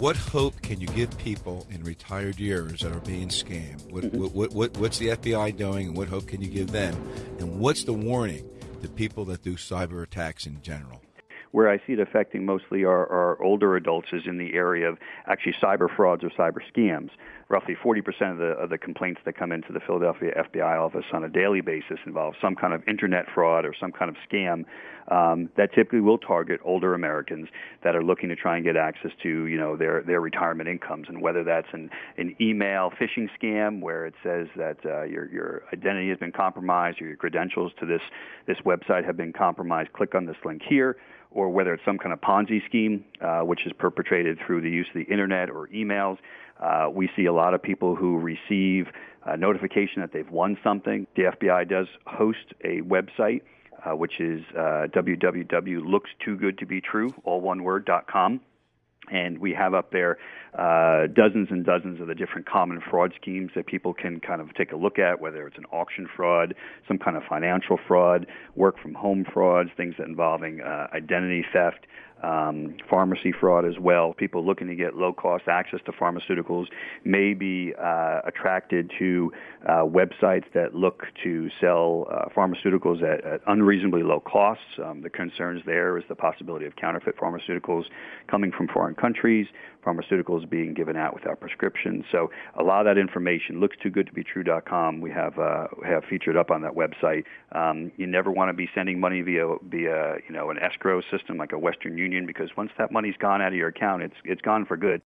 What hope can you give people in retired years that are being scammed? What, Mm-hmm. what, what, what's the FBI doing, and what hope can you give them? And what's the warning to people that do cyber attacks in general? Where I see it affecting mostly our, our older adults is in the area of actually cyber frauds or cyber scams. Roughly 40% of the, of the complaints that come into the Philadelphia FBI office on a daily basis involve some kind of internet fraud or some kind of scam um, that typically will target older Americans that are looking to try and get access to, you know, their, their retirement incomes. And whether that's an, an email phishing scam where it says that uh, your, your identity has been compromised or your credentials to this, this website have been compromised, click on this link here or whether it's some kind of Ponzi scheme, uh, which is perpetrated through the use of the internet or emails. Uh, we see a lot of people who receive a notification that they've won something. The FBI does host a website, uh, which is uh, www.lookstoogoodtobetrue, all one word, dot com. And we have up there uh, dozens and dozens of the different common fraud schemes that people can kind of take a look at, whether it's an auction fraud, some kind of financial fraud, work from home frauds, things that involving uh, identity theft, um, pharmacy fraud as well. People looking to get low cost access to pharmaceuticals may be uh, attracted to uh, websites that look to sell uh, pharmaceuticals at, at, unreasonably low costs. Um, the concerns there is the possibility of counterfeit pharmaceuticals coming from foreign countries, pharmaceuticals being given out without prescriptions. So a lot of that information looks too good to be true.com. We have uh, have featured up on that website. Um, you never want to be sending money via via you know an escrow system like a Western Union because once that money's gone out of your account, it's it's gone for good.